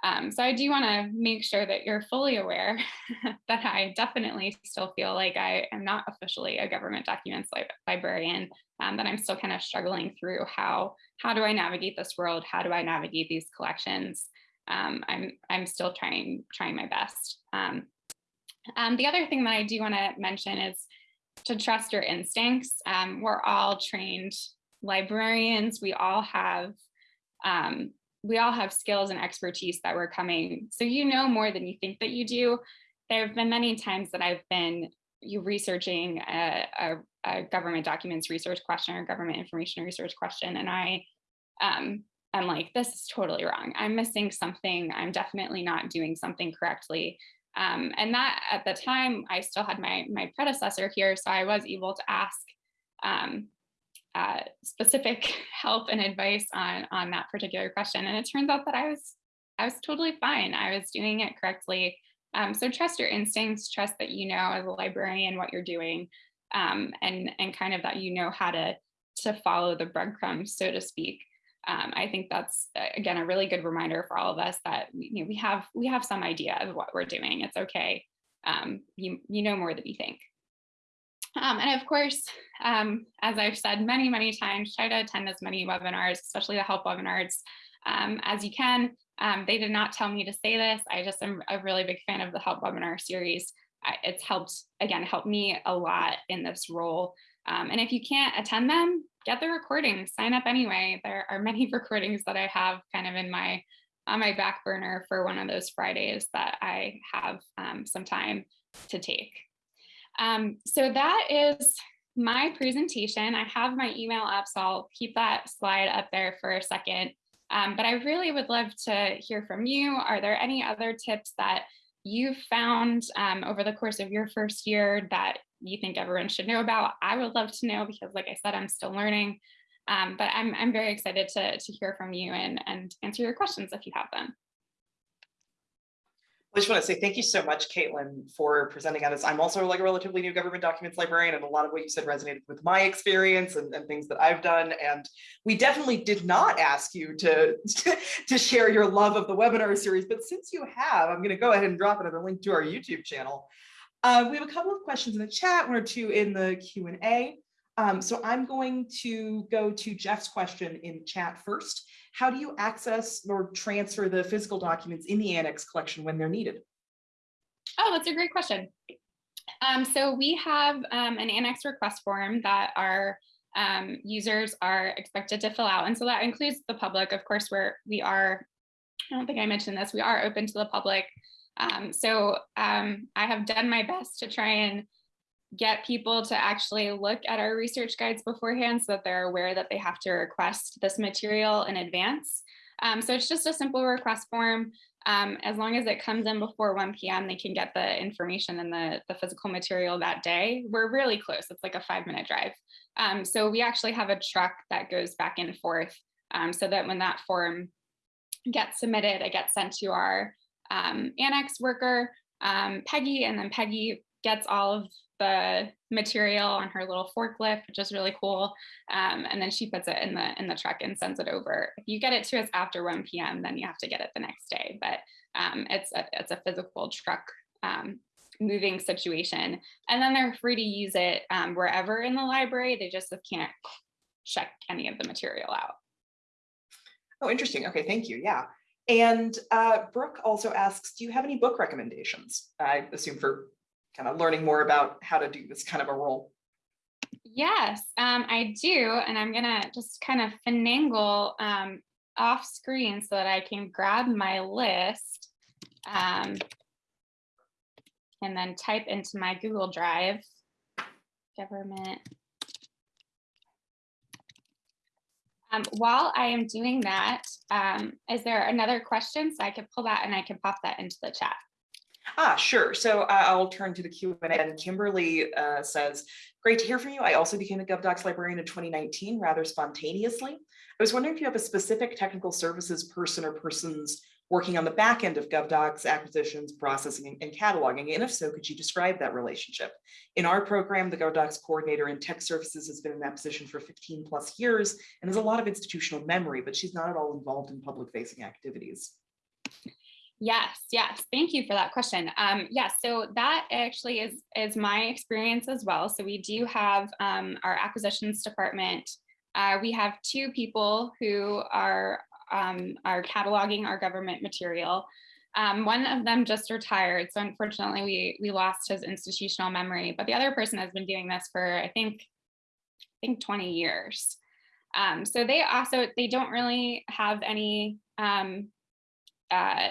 Um, so I do want to make sure that you're fully aware that I definitely still feel like I am not officially a government documents li librarian, um, that I'm still kind of struggling through how, how do I navigate this world? How do I navigate these collections? Um, I'm, I'm still trying, trying my best. Um, um, the other thing that I do want to mention is to trust your instincts. Um, we're all trained librarians. We all have um, we all have skills and expertise that we're coming. So you know more than you think that you do. There have been many times that I've been you researching a, a, a, government documents research question or government information research question, and I um, I'm like, this is totally wrong. I'm missing something. I'm definitely not doing something correctly. Um, and that at the time, I still had my, my predecessor here, so I was able to ask um, uh, specific help and advice on, on that particular question. And it turns out that I was, I was totally fine. I was doing it correctly. Um, so trust your instincts, trust that you know as a librarian what you're doing, um, and, and kind of that you know how to, to follow the breadcrumbs, so to speak um, I think that's again a really good reminder for all of us that you know, we have we have some idea of what we're doing. It's okay. Um, you you know more than you think. Um, and of course, um, as I've said many many times, try to attend as many webinars, especially the help webinars, um, as you can. Um, they did not tell me to say this. I just am a really big fan of the help webinar series. I, it's helped again helped me a lot in this role. and if you can't attend them, get the recordings, sign up anyway. There are many recordings that I have kind of in my on my back burner for one of those Fridays that I have um, some time to take. Um, so that is my presentation. I have my email up, so I'll keep that slide up there for a second. Um, but I really would love to hear from you. Are there any other tips that you've found um, over the course of your first year that you think everyone should know about. I would love to know because like I said, I'm still learning, um, but I'm, I'm very excited to, to hear from you and, and answer your questions if you have them. I just want to say thank you so much, Caitlin, for presenting on this. I'm also like a relatively new government documents librarian, and a lot of what you said resonated with my experience and, and things that I've done. And we definitely did not ask you to, to, to share your love of the webinar series, but since you have, I'm going to go ahead and drop another link to our YouTube channel. Uh, we have a couple of questions in the chat, one or two in the Q&A. Um, so I'm going to go to Jeff's question in chat first. How do you access or transfer the physical documents in the annex collection when they're needed? Oh, that's a great question. Um, so we have um, an annex request form that our um, users are expected to fill out. And so that includes the public. Of course, we're, we are, I don't think I mentioned this, we are open to the public. Um, so um, I have done my best to try and get people to actually look at our research guides beforehand so that they're aware that they have to request this material in advance. Um, so it's just a simple request form. Um, as long as it comes in before 1 p.m., they can get the information and the, the physical material that day. We're really close. It's like a five minute drive. Um, so we actually have a truck that goes back and forth um, so that when that form gets submitted, it gets sent to our um, annex worker, um, Peggy, and then Peggy gets all of the material on her little forklift, which is really cool. Um, and then she puts it in the in the truck and sends it over. If you get it to us after 1 p.m., then you have to get it the next day. But um, it's a it's a physical truck um, moving situation. And then they're free to use it um, wherever in the library. They just can't check any of the material out. Oh, interesting. Okay, thank you. Yeah. And uh, Brooke also asks, do you have any book recommendations? I assume for kind of learning more about how to do this kind of a role. Yes, um, I do. And I'm gonna just kind of finagle um, off screen so that I can grab my list um, and then type into my Google Drive, government. Um, while I am doing that, um, is there another question? So I could pull that and I can pop that into the chat. Ah, sure. So uh, I'll turn to the Q&A and Kimberly uh, says, great to hear from you. I also became a GovDocs librarian in 2019 rather spontaneously. I was wondering if you have a specific technical services person or persons working on the back end of GovDocs acquisitions, processing, and cataloging? And if so, could you describe that relationship? In our program, the GovDocs coordinator in tech services has been in that position for 15 plus years and has a lot of institutional memory, but she's not at all involved in public facing activities. Yes, yes. Thank you for that question. Um, yes, so that actually is, is my experience as well. So we do have um, our acquisitions department. Uh, we have two people who are um, are cataloging our government material. Um, one of them just retired, so unfortunately we we lost his institutional memory. But the other person has been doing this for I think I think 20 years. Um, so they also they don't really have any um, uh,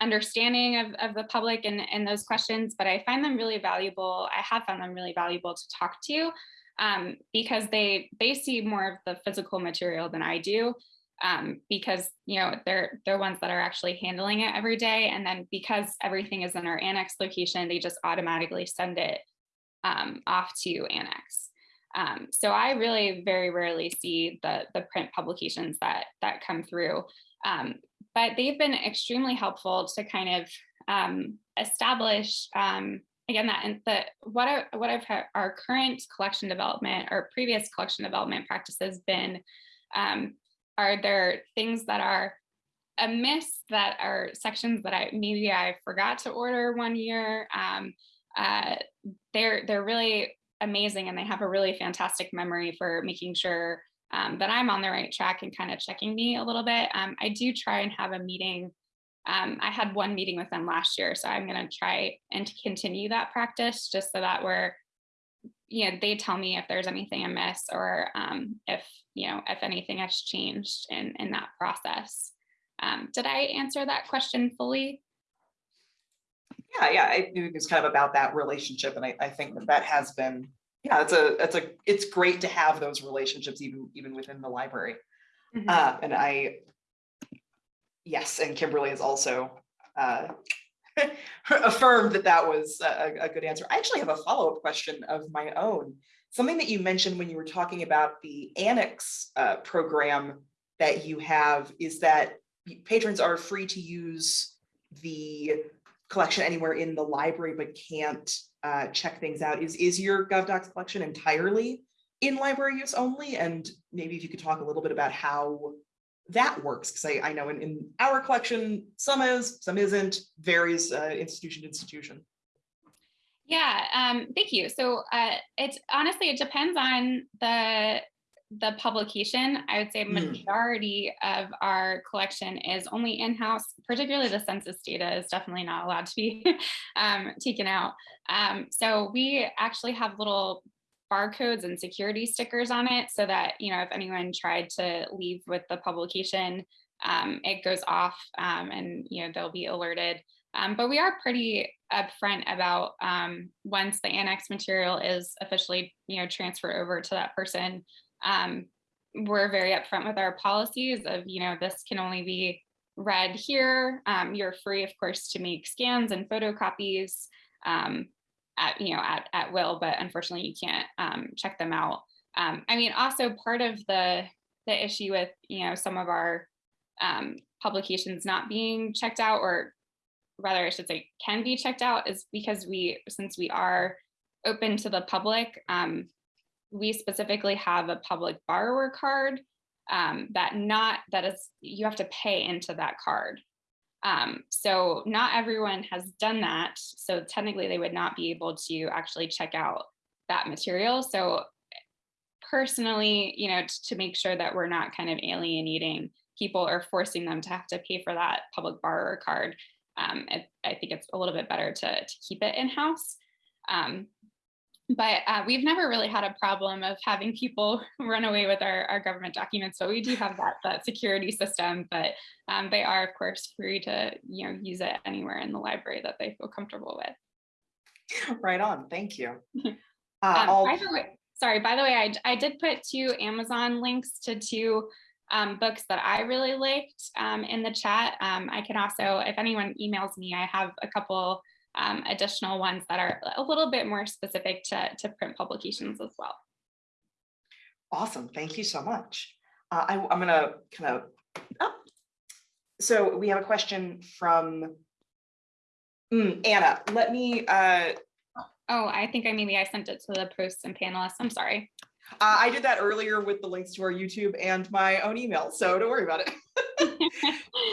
understanding of, of the public and, and those questions, but I find them really valuable. I have found them really valuable to talk to um, because they they see more of the physical material than I do um, because you know they're they're ones that are actually handling it every day. And then because everything is in our annex location they just automatically send it um, off to annex. Um, so I really very rarely see the the print publications that that come through. Um, but they've been extremely helpful to kind of um, establish um, again that and the what are what I've our current collection development or previous collection development practices been um, are there things that are amiss that are sections that I maybe I forgot to order one year? Um, uh, they're they're really amazing and they have a really fantastic memory for making sure um, that I'm on the right track and kind of checking me a little bit. Um, I do try and have a meeting. Um, I had one meeting with them last year, so I'm going to try and continue that practice just so that we're you know, they tell me if there's anything amiss or um, if, you know, if anything has changed in, in that process. Um, did I answer that question fully? Yeah, yeah, I knew it was kind of about that relationship. And I, I think that that has been, yeah, it's a, it's a, it's great to have those relationships even, even within the library. Mm -hmm. uh, and I, yes, and Kimberly is also uh, affirmed that that was a, a, good answer. I actually have a follow-up question of my own. Something that you mentioned when you were talking about the Annex uh, program that you have is that patrons are free to use the collection anywhere in the library but can't uh, check things out. Is, is your GovDocs collection entirely in library use only? And maybe if you could talk a little bit about how that works because I, I know in, in our collection some is some isn't varies uh, institution to institution yeah um, thank you so uh, it's honestly it depends on the the publication i would say hmm. majority mm. of our collection is only in-house particularly the census data is definitely not allowed to be um, taken out um, so we actually have little barcodes and security stickers on it so that, you know, if anyone tried to leave with the publication, um, it goes off um, and, you know, they'll be alerted. Um, but we are pretty upfront about um, once the annex material is officially, you know, transferred over to that person, we're very upfront with our policies of, you know, this can only be read here. Um, you're free, of course, to make scans and photocopies. Um, at you know at, at will but unfortunately you can't um, check them out um, i mean also part of the the issue with you know some of our um, publications not being checked out or rather I should say can be checked out is because we, since we are open to the public, um, we specifically have a public borrower card um, that not, that is, you have to pay into that card. Um, so not everyone has done that. So technically they would not be able to actually check out that material. So personally, you know, to make sure that we're not kind of alienating people or forcing them to have to pay for that public borrower card, um, I, I think it's a little bit better to, to keep it in-house. Um, but uh, we've never really had a problem of having people run away with our, our government documents. So we do have that, that security system, but um, they are of course free to you know use it anywhere in the library that they feel comfortable with. Right on, thank you. Uh, Um, by the way, sorry, by the way, I, I did put two Amazon links to two um, books that I really liked um, in the chat. Um, I can also, if anyone emails me, I have a couple um, additional ones that are a little bit more specific to, to print publications as well. Awesome, thank you so much. Uh, I, I'm gonna kind of, oh. So we have a question from Mm, Anna, let me, uh, Oh, I think I maybe I sent it to the posts and panelists. I'm sorry. uh, I did that earlier with the links to our YouTube and my own email, so don't worry about it.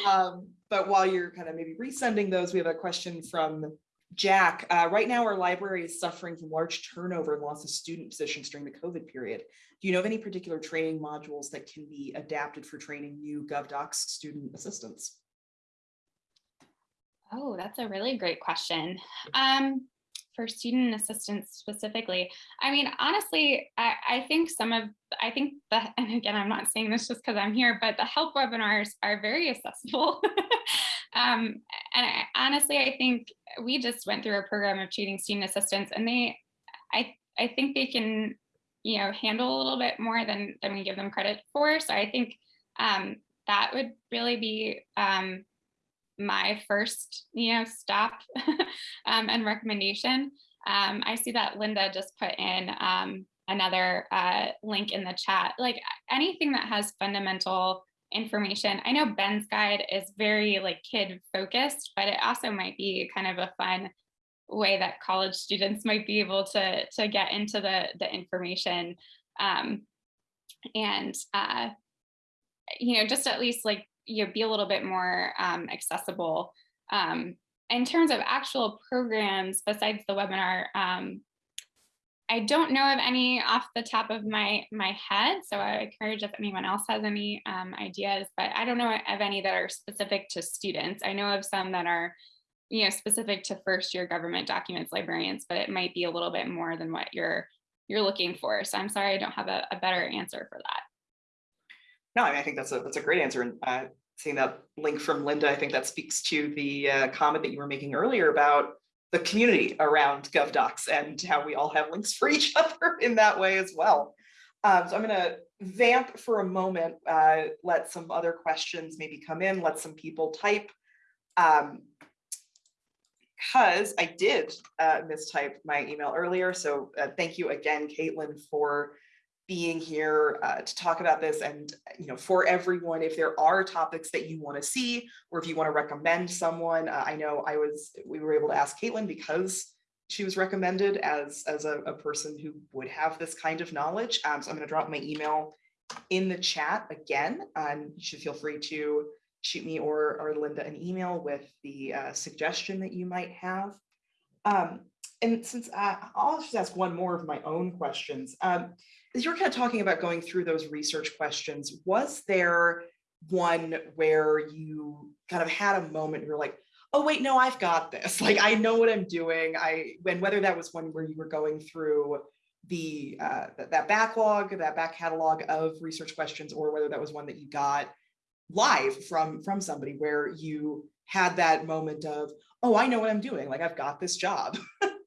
Um, but while you're kind of maybe resending those, we have a question from Jack. Uh, right now, our library is suffering from large turnover and loss of student positions during the COVID period. Do you know of any particular training modules that can be adapted for training new GovDocs student assistants? Oh, that's a really great question. Um, for student assistance specifically, I mean, honestly, I, I think some of, I think the, and again, I'm not saying this just because I'm here, but the help webinars are very accessible. um, and I, honestly, I think we just went through a program of treating student assistants and they, I, I think they can, you know, handle a little bit more than, than we give them credit for. So I think um, that would really be um, my first, you know, stop um, and recommendation. Um, I see that Linda just put in um, another uh, link in the chat. Like anything that has fundamental information. I know Ben's guide is very like kid focused, but it also might be kind of a fun way that college students might be able to to get into the the information um, and uh, you know just at least like you know, be a little bit more um, accessible. Um, in terms of actual programs besides the webinar, um, I don't know of any off the top of my my head, so I encourage if anyone else has any um, ideas, but I don't know of any that are specific to students. I know of some that are, you know, specific to first year government documents librarians, but it might be a little bit more than what you're you're looking for. So I'm sorry I don't have a, a better answer for that. No, I mean, I think that's a, that's a great answer. And uh, seeing that link from Linda, I think that speaks to the uh, comment that you were making earlier about the community around GovDocs and how we all have links for each other in that way as well. Um, so I'm gonna vamp for a moment, uh, let some other questions maybe come in, let some people type. Um, because I did uh, mistype my email earlier, so uh, thank you again, Caitlin, for being here uh, to talk about this and you know for everyone if there are topics that you want to see or if you want to recommend someone uh, i know i was we were able to ask caitlin because she was recommended as as a, a person who would have this kind of knowledge um, so i'm going to drop my email in the chat again and you should feel free to shoot me or or linda an email with the uh, suggestion that you might have. Um, and since uh, i'll just ask one more of my own questions as you're kind of talking about going through those research questions, was there one where you kind of had a moment you're like, oh wait, no, I've got this. Like I know what I'm doing. I when whether that was one where you were going through the uh, that backlog, that back catalog of research questions, or whether that was one that you got live from from somebody where you had that moment of, oh, I know what I'm doing. Like I've got this job.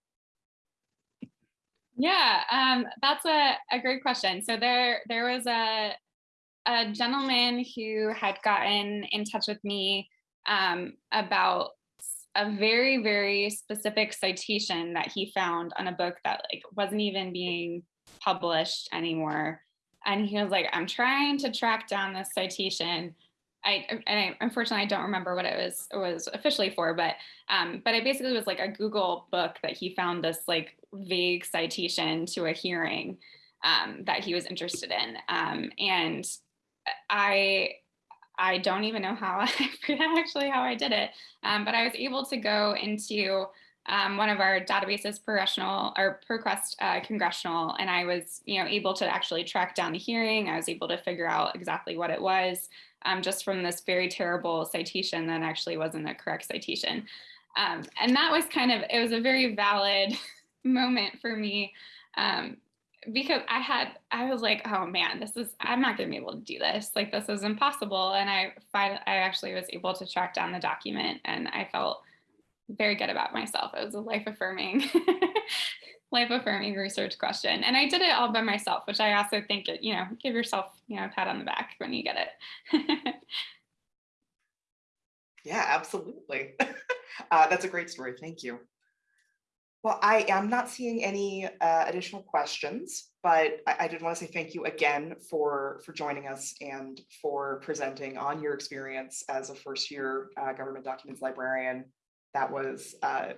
Yeah, um, that's a, a great question. So there there was a a gentleman who had gotten in touch with me um, about a very very specific citation that he found on a book that like wasn't even being published anymore. And he was like, I'm trying to track down this citation. I, and I unfortunately I don't remember what it was it was officially for, but um, but it basically was like a Google book that he found this like vague citation to a hearing um, that he was interested in, um, and I I don't even know how I actually how I did it, um, but I was able to go into um, one of our databases, Progressional or ProQuest uh, Congressional, and I was, you know, able to actually track down the hearing. I was able to figure out exactly what it was, um, just from this very terrible citation that actually wasn't a correct citation. Um, and that was kind of, it was a very valid moment for me um, because I had, I was like, oh man, this is, I'm not gonna be able to do this. Like this is impossible. And I I actually was able to track down the document and I felt very good about myself. It was a life affirming, life affirming research question. And I did it all by myself, which I also think, it, you know, give yourself, you know, a pat on the back when you get it. Yeah, absolutely. Uh, That's a great story. Thank you. Well, I am not seeing any uh, additional questions, but I, I did want to say thank you again for, for joining us and for presenting on your experience as a first year uh, government documents librarian. That was uh,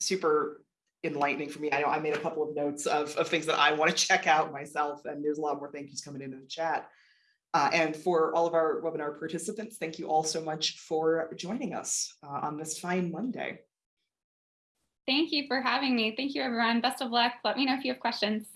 super enlightening for me. I know I made a couple of notes of, of things that I want to check out myself, and there's a lot more thank yous coming into the chat. Uh, and for all of our webinar participants, thank you all so much for joining us uh, on this fine Monday. Thank you for having me. Thank you, everyone. Best of luck. Let me know if you have questions.